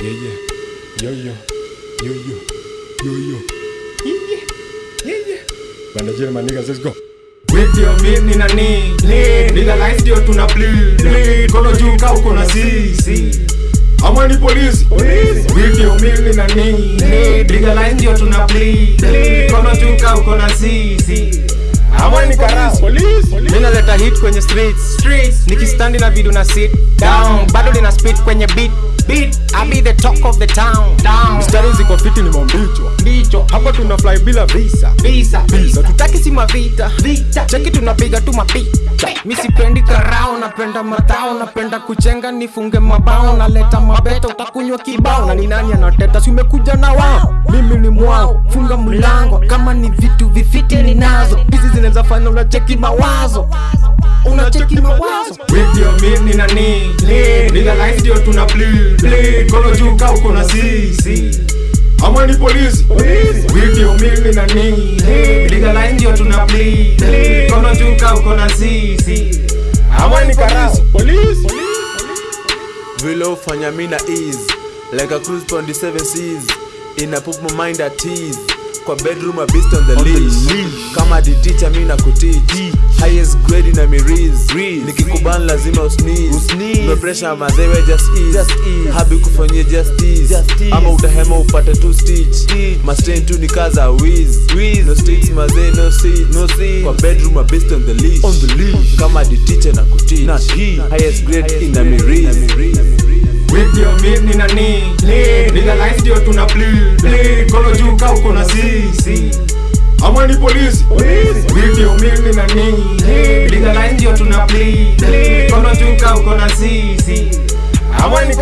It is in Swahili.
Yeah, yeah. Yo, yo. Yo, yo. Yo, yo. Yeah, yeah. Yeah, yeah. Banda jina niggas, let's go. Video mimi na ni Legalize ndio tuna bleed bleed Kono juu ka uko na sisi Ama ni polisi. Video mimi na ni Legalize ndio tuna bleed bleed Kono juu ka uko na sisi Ama ni karao. Mimi naleta hit kwenye streets. Streets nikistandi na video na sit down. Bado nina spit kwenye beat. Beat. I be the talk of the town. Down. Mstari ziko fiti ni mambicho. Ndicho. Hapa tuna fly bila visa. Visa Visa. Tutaki si mavita. Vita. Cheki tunapiga tu mapita. Mi sipendi karao napenda matao. Napenda kuchenga nifunge mabao. Naleta mabeta utakunywa kibao. Na ni nani anateta? Si umekuja na wao mimi ni mwao funga mlango. Kama ni vitu vifiti ninazo hizi zinaweza fanya unacheki mawazo. Unacheki mawazo. Video mimi nani? Ni Legalize ndio tuna bleed. Bleed. Kono juu kau uko na sisi Ama ni polisi. Video mimi nani? Ni Legalize ndio tuna bleed. Bleed. Kono juu kau uko na sisi Ama ni karao. vile ufanya mina ease. Like a cruise on the ina put my mind at ease. Kwa bedroom a beast on the leash. kama di teacher mi na kuteach highest grade na miriz nikikuban lazima usneeze. No pressure mazewe just ease. Habi kufanyia justice. Ama utahema upate tu stitch. Mastain tu ni kaza wiz no streets mazee no no seeds kwa bedroom a beast on the leash. On the leash. Kama di teacher na kuteach highest grade ina miriz Video mimi na ni ndio tuna bleed. Bleed Kono juu kau uko na sisi Ama ni polisi. Video mimi na ni Legalize ndio tuna bleed. Kono juu kau uko na sisi Ama ni